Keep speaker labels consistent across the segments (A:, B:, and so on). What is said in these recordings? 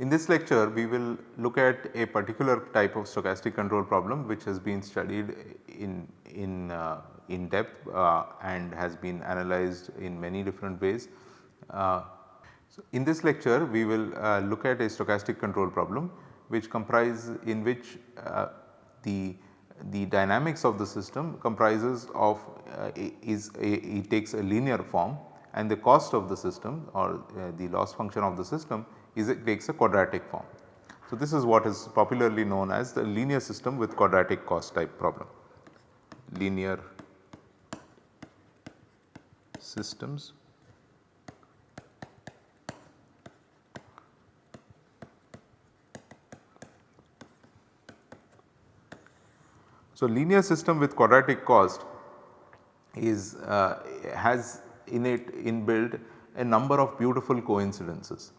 A: In this lecture we will look at a particular type of stochastic control problem which has been studied in, in, uh, in depth uh, and has been analyzed in many different ways. Uh, so in this lecture we will uh, look at a stochastic control problem which comprise in which uh, the the dynamics of the system comprises of uh, is a, it takes a linear form and the cost of the system or the loss function of the system is it takes a quadratic form. So, this is what is popularly known as the linear system with quadratic cost type problem, linear systems So, linear system with quadratic cost is uh, has in it inbuilt a number of beautiful coincidences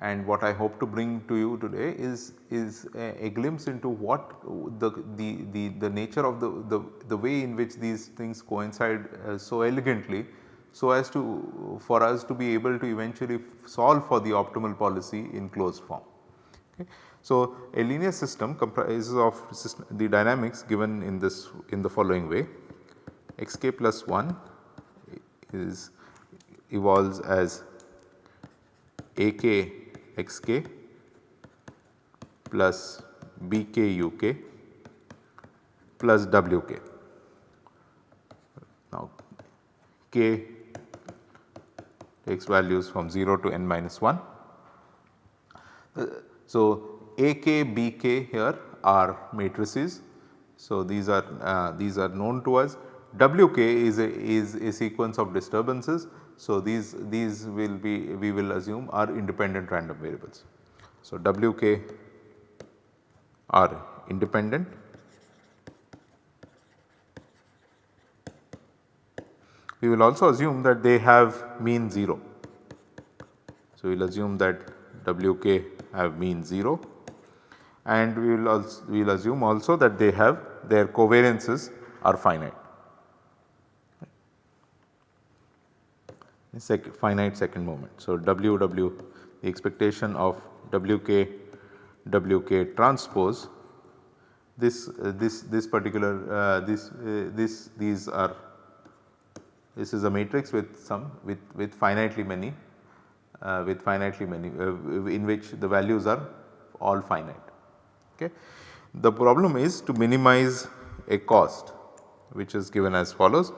A: and what I hope to bring to you today is, is a, a glimpse into what the, the, the, the nature of the, the, the, way in which these things coincide uh, so elegantly so as to for us to be able to eventually solve for the optimal policy in closed form. So, a linear system comprises of system, the dynamics given in this in the following way xk plus 1 is evolves as ak xk plus bk uk plus wk. Now k takes values from 0 to n minus 1. Uh, so AK, BK here are matrices. So these are uh, these are known to us. WK is a is a sequence of disturbances so, these, these will be we will assume are independent random variables. So, Wk are independent we will also assume that they have mean 0. So, we will assume that Wk have mean 0 and we will also we will assume also that they have their covariances are finite. sec finite second moment. So, W W the expectation of W k W k transpose this uh, this this particular uh, this uh, this these are this is a matrix with some with with finitely many with finitely many uh, in which the values are all finite. Okay. The problem is to minimize a cost which is given as follows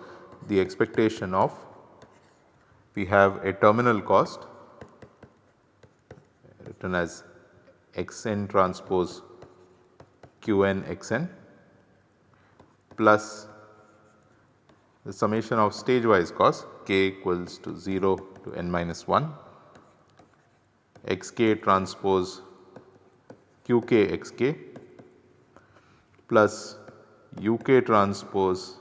A: the expectation of we have a terminal cost written as xn transpose qn xn plus the summation of stage wise cost k equals to 0 to n minus 1 xk transpose qk xk plus uk transpose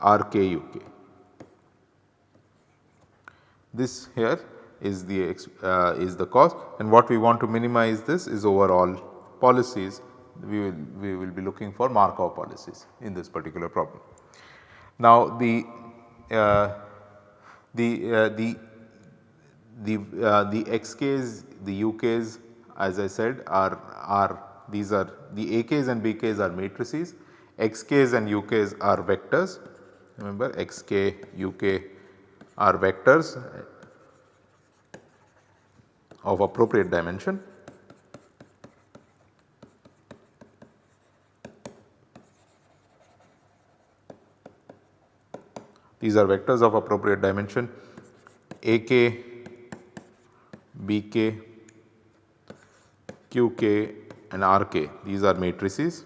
A: rk uk. This here is the uh, is the cost and what we want to minimize this is overall policies we will we will be looking for Markov policies in this particular problem. Now the uh, the uh, the the uh, the xk's the uk's as I said are are these are the ak's and bk's are matrices. Xk's and uk's are vectors. Remember xk uk are vectors of appropriate dimension. These are vectors of appropriate dimension. AK, BK, QK and RK these are matrices.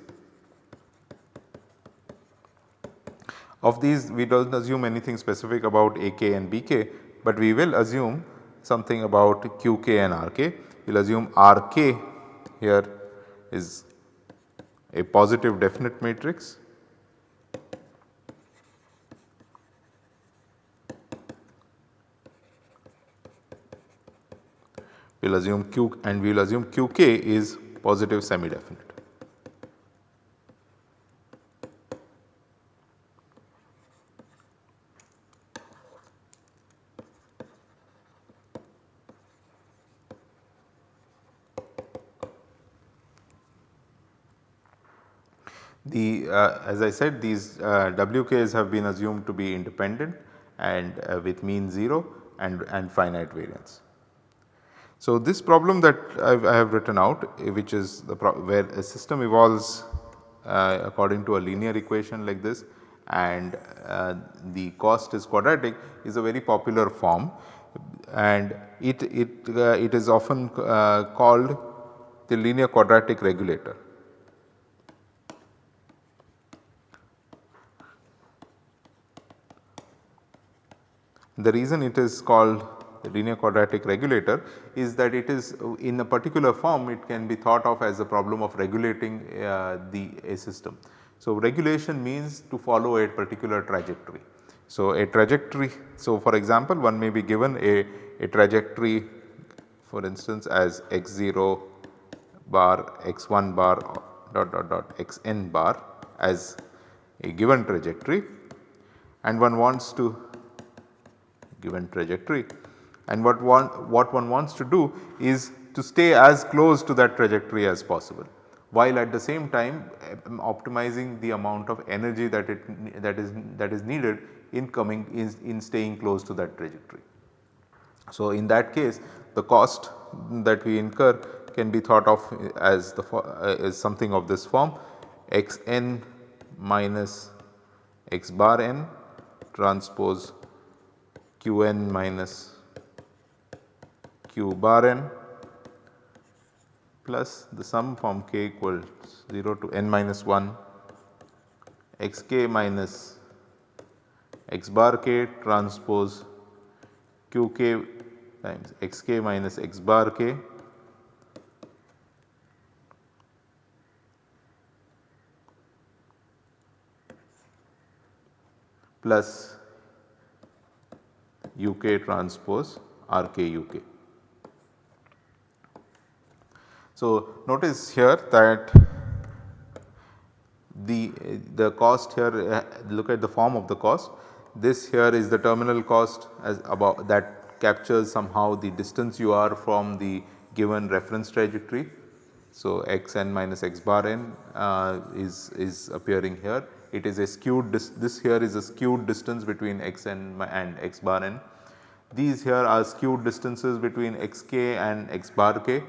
A: Of these we do not assume anything specific about AK and BK, but we will assume something about QK and RK. We will assume RK here is a positive definite matrix we will assume q and we will assume qk is positive semi definite. The uh, as I said these uh, WKs have been assumed to be independent and uh, with mean 0 and, and finite variance. So, this problem that I've, I have written out eh, which is the where a system evolves uh, according to a linear equation like this and uh, the cost is quadratic is a very popular form and it, it, uh, it is often uh, called the linear quadratic regulator. The reason it is called linear quadratic regulator is that it is in a particular form it can be thought of as a problem of regulating uh, the a system. So, regulation means to follow a particular trajectory. So, a trajectory so for example one may be given a, a trajectory for instance as x0 bar x1 bar dot dot dot xn bar as a given trajectory and one wants to given trajectory and what one, what one wants to do is to stay as close to that trajectory as possible while at the same time um, optimizing the amount of energy that it that is that is needed in coming in, in staying close to that trajectory. So, in that case the cost that we incur can be thought of as the uh, as something of this form x n minus x bar n transpose q n minus q bar n plus the sum from k equals 0 to n minus 1 x k minus x bar k transpose q k times x k minus x bar k plus u k transpose r k u k. So, notice here that the, the cost here uh, look at the form of the cost this here is the terminal cost as about that captures somehow the distance you are from the given reference trajectory. So, x n minus x bar n uh, is, is appearing here it is a skewed this here is a skewed distance between x n and x bar n. These here are skewed distances between x k and x bar k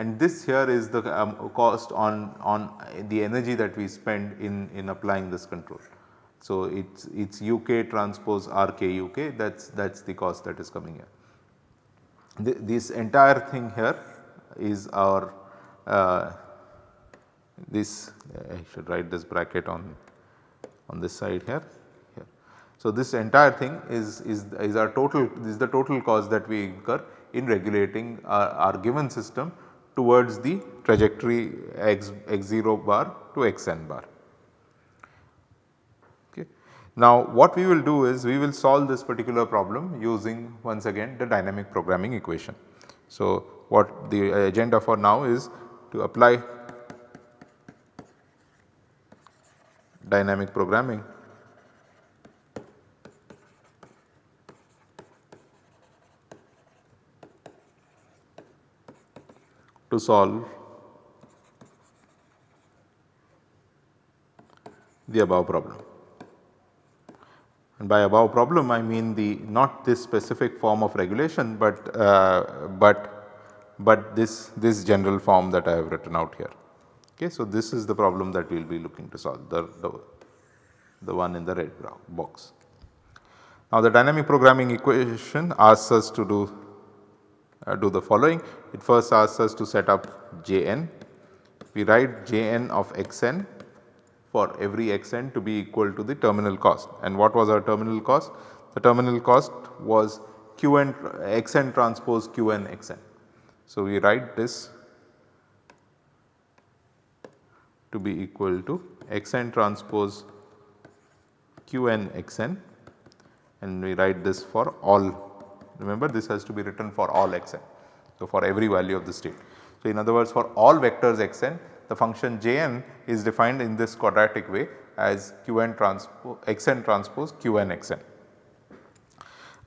A: and this here is the um, cost on, on the energy that we spend in, in applying this control. So, it is it's UK transpose RK UK that is that is the cost that is coming here. this entire thing here is our uh, this I should write this bracket on on this side here. here. So, this entire thing is, is, is our total this is the total cost that we incur in regulating our, our given system towards the trajectory x, x0 bar to xn bar. Okay. Now what we will do is we will solve this particular problem using once again the dynamic programming equation. So what the agenda for now is to apply dynamic programming to solve the above problem. And by above problem I mean the not this specific form of regulation, but uh, but but this this general form that I have written out here. Okay, so this is the problem that we will be looking to solve the, the, the one in the red box. Now the dynamic programming equation asks us to do uh, do the following. It first asks us to set up Jn. We write Jn of xn for every xn to be equal to the terminal cost. And what was our terminal cost? The terminal cost was qn xn transpose qn xn. So, we write this to be equal to xn transpose qn xn and we write this for all remember this has to be written for all xn. So, for every value of the state. So, in other words for all vectors xn the function Jn is defined in this quadratic way as Qn transpose xn transpose Qn xn.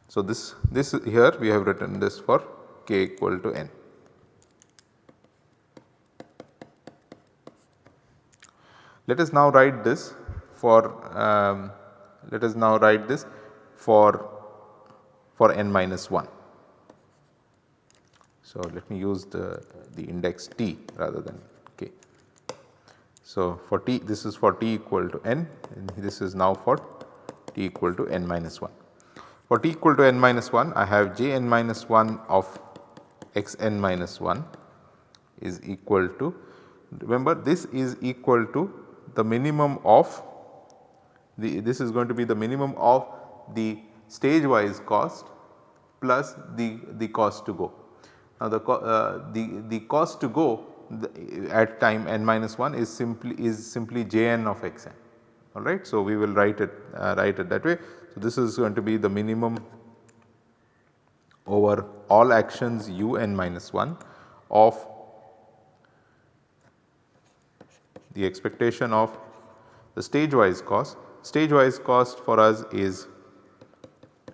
A: So, this, this here we have written this for k equal to n. Let us now write this for um, let us now write this for for n minus 1. So, let me use the, the index t rather than k. So, for t this is for t equal to n and this is now for t equal to n minus 1. For t equal to n minus 1 I have j n minus 1 of x n minus 1 is equal to remember this is equal to the minimum of the this is going to be the minimum of the stage wise cost plus the, the cost to go. Now the, uh, the, the cost to go at time n minus 1 is simply is simply Jn of xn alright. So we will write it uh, write it that way. So this is going to be the minimum over all actions u n minus 1 of the expectation of the stage wise cost. Stage wise cost for us is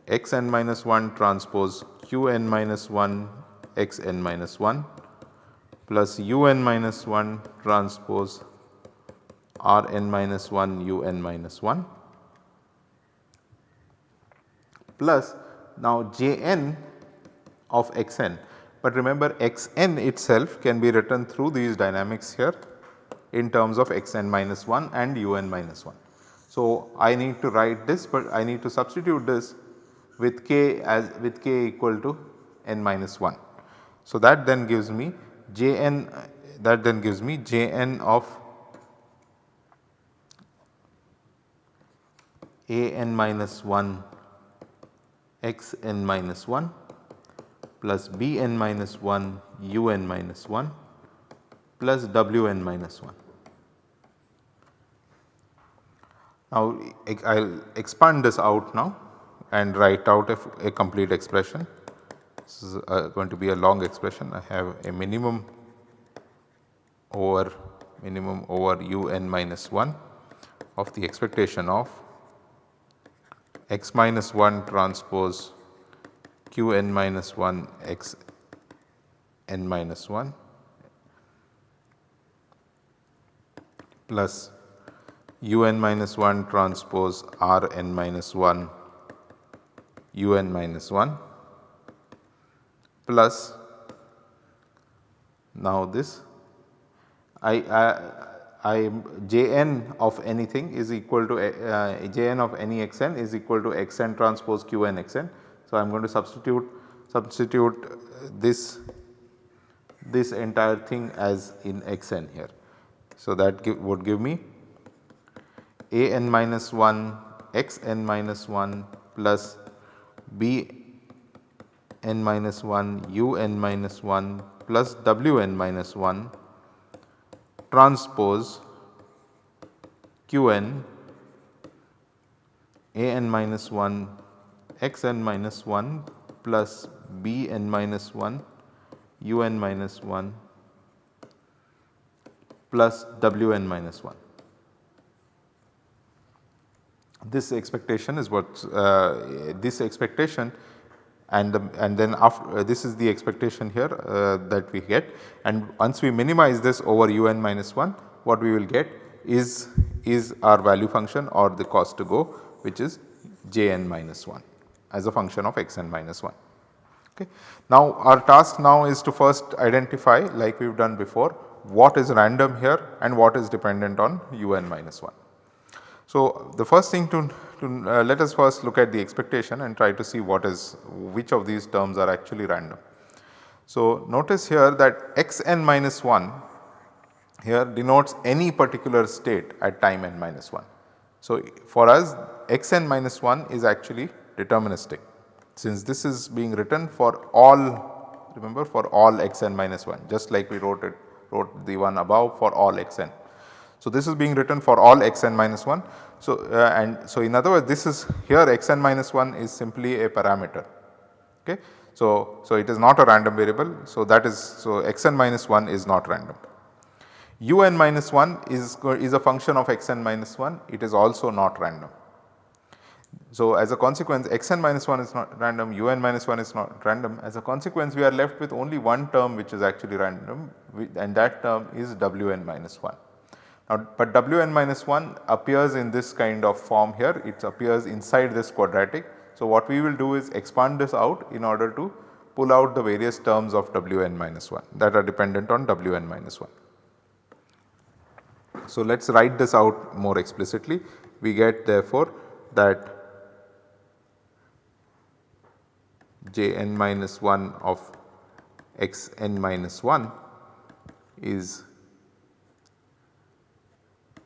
A: x n minus 1 transpose q n minus 1 x n minus 1 plus u n minus 1 transpose r n minus 1 u n minus 1 plus now j n of x n. But remember x n itself can be written through these dynamics here in terms of x n minus 1 and u n minus 1. So, I need to write this but I need to substitute this with k as with k equal to n minus 1. So, that then gives me j n that then gives me j n of a n minus 1 x n minus 1 plus b n minus 1 u n minus 1 plus w n minus 1. Now I will expand this out now and write out a, a complete expression. This is uh, going to be a long expression. I have a minimum over minimum over u n minus 1 of the expectation of x minus 1 transpose q n minus 1 x n minus 1 plus u n minus 1 transpose r n minus 1 u n minus 1 plus now this I, I, I j n of anything is equal to uh, j n of any x n is equal to x n transpose q n x n. So, I am going to substitute substitute this this entire thing as in x n here. So, that give, would give me a n minus 1 x n minus 1 plus b n minus 1 u n minus 1 plus w n minus 1 transpose q n a n minus 1 x n minus 1 plus b n minus 1 u n minus 1 plus W n minus 1. This expectation is what uh, this expectation and the, and then after uh, this is the expectation here uh, that we get and once we minimize this over u n minus 1 what we will get is is our value function or the cost to go which is j n minus 1 as a function of x n minus 1. Okay. Now our task now is to first identify like we have done before what is random here and what is dependent on un minus 1. So, the first thing to, to uh, let us first look at the expectation and try to see what is which of these terms are actually random. So, notice here that x n minus 1 here denotes any particular state at time n minus 1. So, for us x n minus 1 is actually deterministic since this is being written for all remember for all x n minus 1 just like we wrote it wrote the one above for all x n. So, this is being written for all x n minus 1. So, uh, and so in other words this is here x n minus 1 is simply a parameter. Okay. So, so it is not a random variable. So, that is so xn minus 1 is not random. un minus 1 is, is a function of xn minus 1 it is also not random. So, as a consequence xn minus 1 is not random, un minus 1 is not random as a consequence we are left with only one term which is actually random and that term is wn minus 1. Now, but wn minus 1 appears in this kind of form here it appears inside this quadratic. So, what we will do is expand this out in order to pull out the various terms of wn minus 1 that are dependent on wn minus 1. So, let us write this out more explicitly we get therefore that j n minus 1 of x n minus 1 is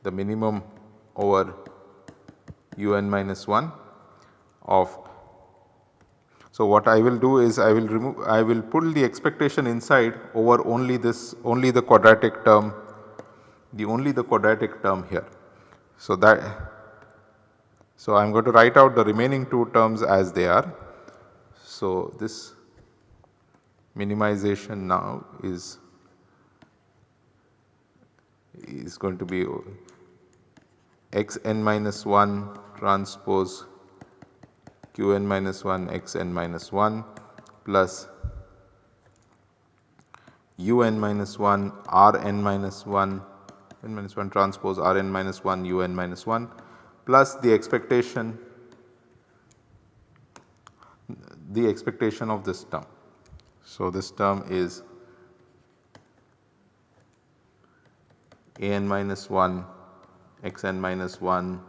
A: the minimum over u n minus 1 of. So, what I will do is I will remove I will pull the expectation inside over only this only the quadratic term the only the quadratic term here. So, that so I am going to write out the remaining two terms as they are. So, this minimization now is is going to be x n minus 1 transpose q n minus 1 x n minus 1 plus u n minus 1 r n minus 1 n minus 1 transpose r n minus 1 u n minus 1 plus the expectation the expectation of this term. So, this term is a n minus 1 x n minus 1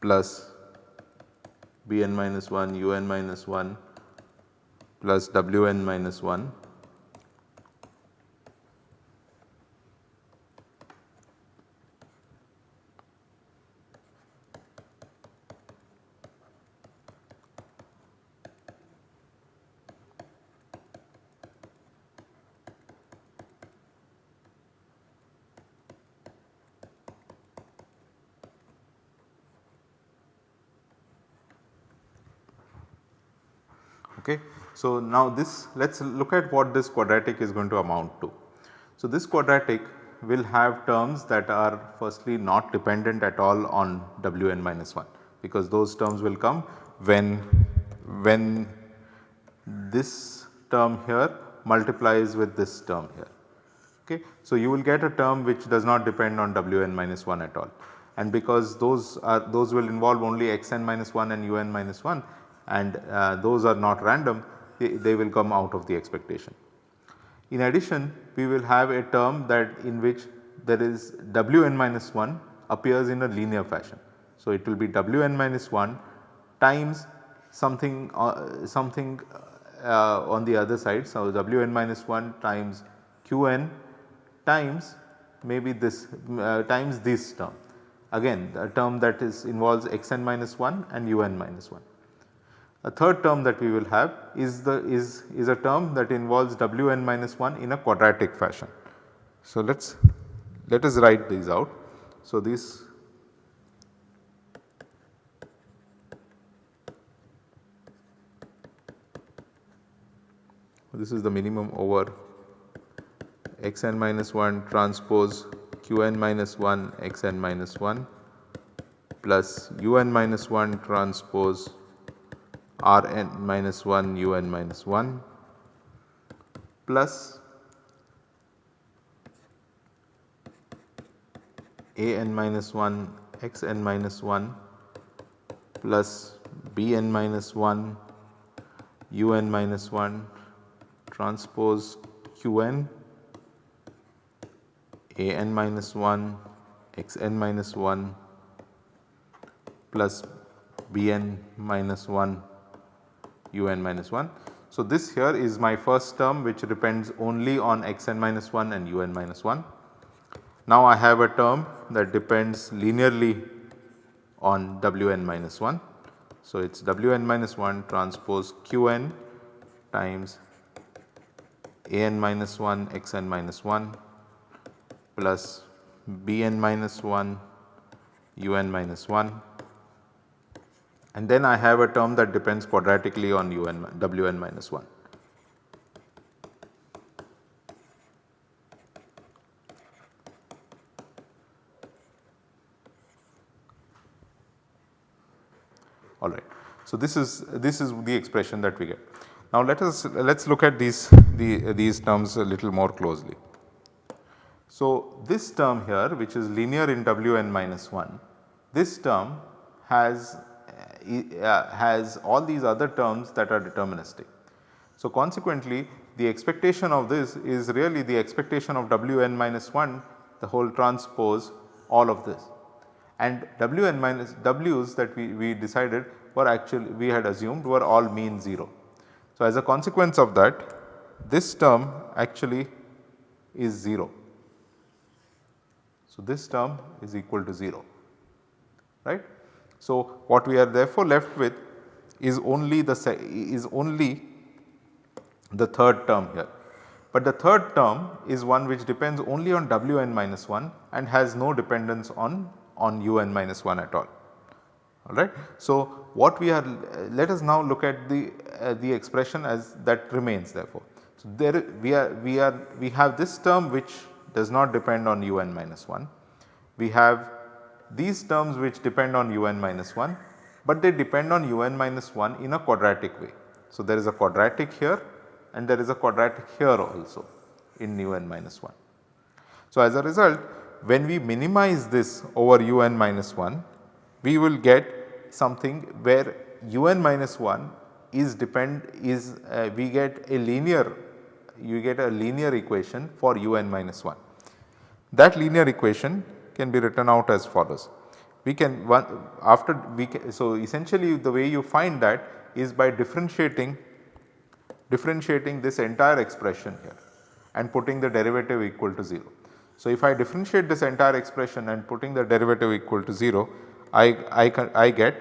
A: plus b n minus 1 u n minus 1 plus w n minus 1 Okay. So, now this let us look at what this quadratic is going to amount to. So, this quadratic will have terms that are firstly not dependent at all on Wn minus 1 because those terms will come when when this term here multiplies with this term here. Okay. So, you will get a term which does not depend on Wn minus 1 at all and because those are those will involve only xn minus 1 and un minus 1 and uh, those are not random they, will come out of the expectation. In addition we will have a term that in which there is Wn minus 1 appears in a linear fashion. So, it will be Wn minus 1 times something uh, something uh, on the other side. So, Wn minus 1 times Qn times maybe this uh, times this term again a term that is involves xn minus 1 and un minus 1. A third term that we will have is the is, is a term that involves Wn minus 1 in a quadratic fashion. So, let us let us write these out. So, this this is the minimum over xn minus 1 transpose qn minus 1 xn minus 1 plus un minus 1 transpose r n minus 1 u n minus 1 plus a n minus 1 x n minus 1 plus b n minus 1 u n minus 1 transpose q n a n minus 1 x n minus 1 plus b n minus 1 un minus 1. So, this here is my first term which depends only on xn minus 1 and un minus 1. Now, I have a term that depends linearly on wn minus 1. So, it is wn minus 1 transpose qn times an minus 1 xn minus 1 plus bn minus 1 un minus 1 and then I have a term that depends quadratically on un wn minus 1. Alright. So, this is this is the expression that we get. Now, let us let us look at these the, these terms a little more closely. So, this term here which is linear in Wn minus 1, this term has has all these other terms that are deterministic. So, consequently the expectation of this is really the expectation of Wn minus 1 the whole transpose all of this and Wn minus W's that we, we decided were actually we had assumed were all mean 0. So, as a consequence of that this term actually is 0. So, this term is equal to 0 right. So, what we are therefore left with is only the is only the third term here. But the third term is one which depends only on Wn minus 1 and has no dependence on, on un minus 1 at all alright. So, what we are let us now look at the uh, the expression as that remains therefore. So, there we are we are we have this term which does not depend on un minus 1. We have these terms which depend on un minus 1, but they depend on un minus 1 in a quadratic way. So, there is a quadratic here and there is a quadratic here also in un minus 1. So, as a result when we minimize this over un minus 1 we will get something where un minus 1 is depend is uh, we get a linear you get a linear equation for un minus 1. That linear equation can be written out as follows. We can one after we can, so essentially the way you find that is by differentiating differentiating this entire expression here and putting the derivative equal to 0. So, if I differentiate this entire expression and putting the derivative equal to 0 I, I, can, I get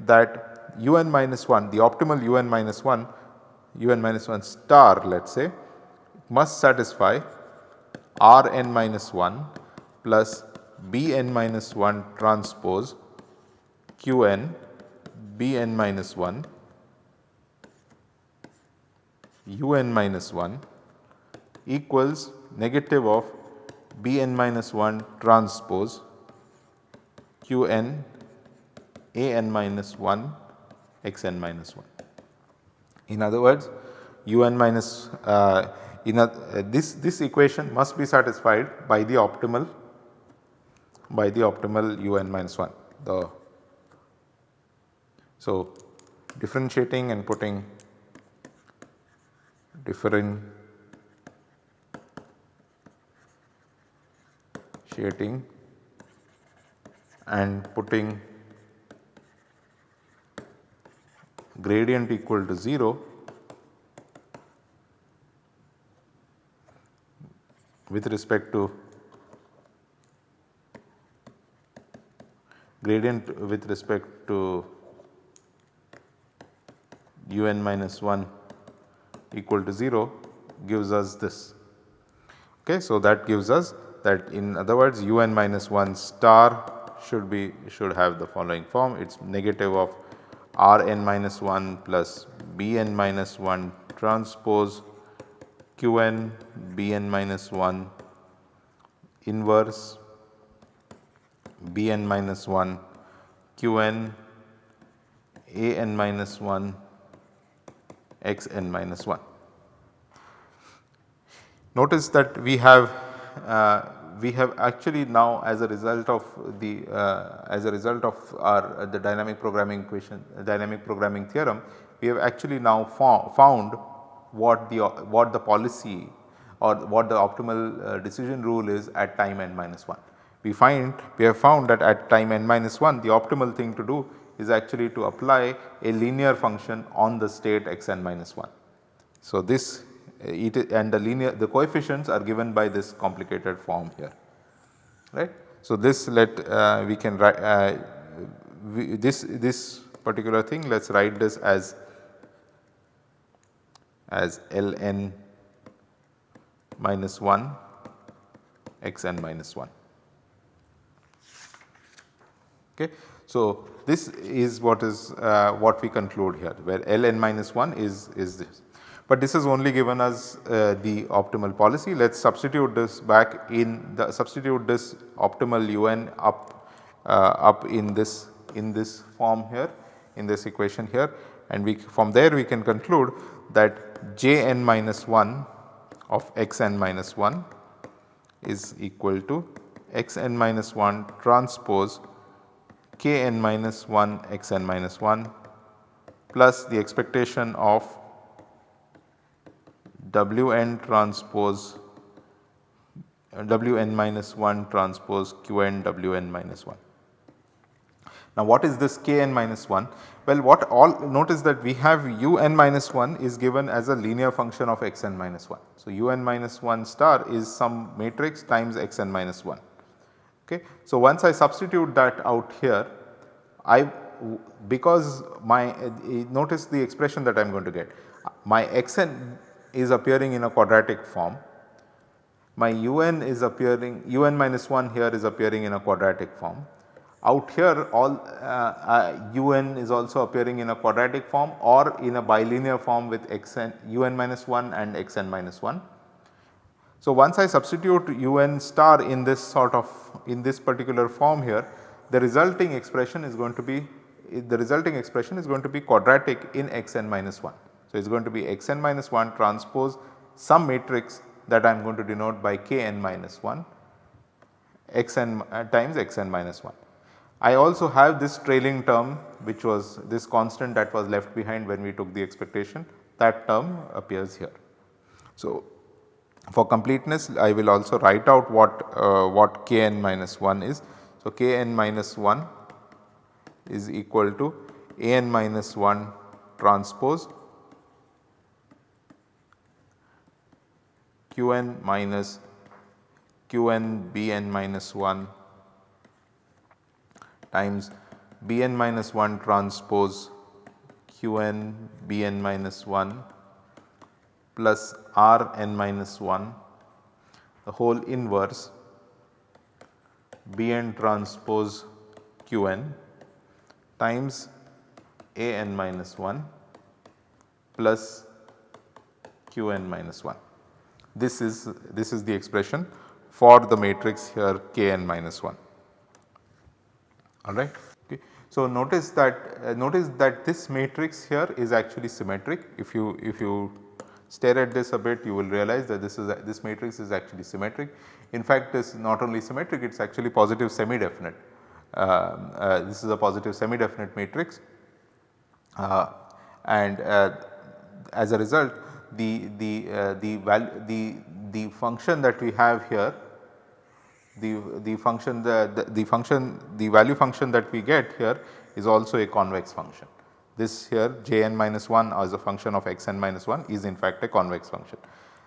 A: that un minus 1 the optimal un minus 1 un minus 1 star let us say must satisfy r n minus 1 plus b n minus 1 transpose q n b n minus 1 u n minus 1 equals negative of b n minus 1 transpose q n a n minus 1 x n minus 1. In other words u n minus uh, in a, uh, this, this equation must be satisfied by the optimal by the optimal u n minus 1 the so differentiating and putting differentiating and putting gradient equal to 0 with respect to gradient with respect to un minus 1 equal to 0 gives us this. Okay, so, that gives us that in other words un minus 1 star should be should have the following form it is negative of r n minus 1 plus b n minus 1 transpose q n b n minus 1 inverse b n minus 1 q n a n minus 1 x n minus 1. Notice that we have uh, we have actually now as a result of the uh, as a result of our uh, the dynamic programming equation dynamic programming theorem we have actually now found what the what the policy or what the optimal uh, decision rule is at time n minus 1. We find we have found that at time n minus 1 the optimal thing to do is actually to apply a linear function on the state x n minus 1. So, this it and the linear the coefficients are given by this complicated form here right. So, this let uh, we can write uh, this this particular thing let us write this as as ln minus 1 x n minus 1. Okay. So, this is what is uh, what we conclude here where Ln minus 1 is, is this. But this has only given us uh, the optimal policy. Let us substitute this back in the substitute this optimal un up uh, up in this in this form here in this equation here and we from there we can conclude that Jn minus 1 of xn minus 1 is equal to xn minus 1 transpose kn minus 1 xn minus 1 plus the expectation of wn transpose wn minus 1 transpose q n w n minus minus 1. Now what is this kn minus 1? Well what all notice that we have un minus 1 is given as a linear function of xn minus 1. So un minus 1 star is some matrix times xn minus 1. Okay. So once I substitute that out here I because my uh, notice the expression that I am going to get my xn is appearing in a quadratic form my un is appearing un minus 1 here is appearing in a quadratic form out here all uh, uh, un is also appearing in a quadratic form or in a bilinear form with xn un minus 1 and xn minus 1. So, once I substitute un star in this sort of in this particular form here the resulting expression is going to be the resulting expression is going to be quadratic in xn minus 1. So, it is going to be xn minus 1 transpose some matrix that I am going to denote by kn minus 1 xn uh, times xn minus 1. I also have this trailing term which was this constant that was left behind when we took the expectation that term appears here. So, for completeness I will also write out what, uh, what kn minus 1 is. So, kn minus 1 is equal to an minus 1 transpose qn minus qn bn minus 1 times Bn minus 1 transpose Qn Bn minus 1 plus Rn minus 1 the whole inverse Bn transpose Qn times An minus 1 plus Qn minus 1. This is this is the expression for the matrix here Kn minus 1 alright. So, notice that uh, notice that this matrix here is actually symmetric if you if you stare at this a bit you will realize that this is a, this matrix is actually symmetric. In fact, this not only symmetric it is actually positive semi definite. Uh, uh, this is a positive semi definite matrix uh, and uh, as a result the the uh, the value the the function that we have here the, the function the, the, the, function the value function that we get here is also a convex function. This here jn minus 1 as a function of xn minus 1 is in fact a convex function.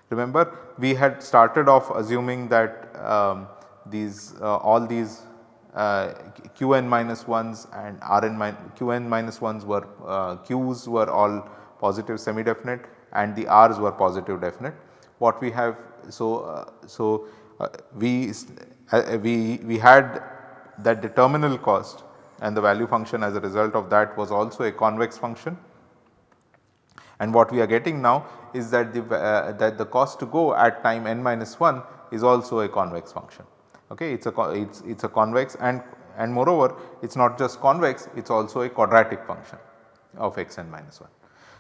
A: Remember we had started off assuming that um, these uh, all these uh, qn minus 1s and rn qn minus 1s were uh, q's were all positive semi definite and the r's were positive definite. What we have so uh, so uh, we uh, we, we had that the terminal cost and the value function as a result of that was also a convex function. And what we are getting now is that the, uh, that the cost to go at time n minus 1 is also a convex function. Okay, it's a it's it's a convex and and moreover it is not just convex it is also a quadratic function of x n minus 1.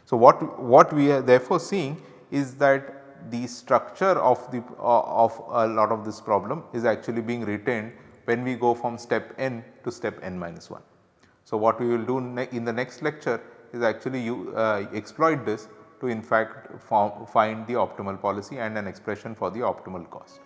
A: So, what what we are therefore seeing is that the structure of the uh, of a lot of this problem is actually being retained when we go from step n to step n minus 1. So, what we will do in the next lecture is actually you uh, exploit this to in fact find the optimal policy and an expression for the optimal cost.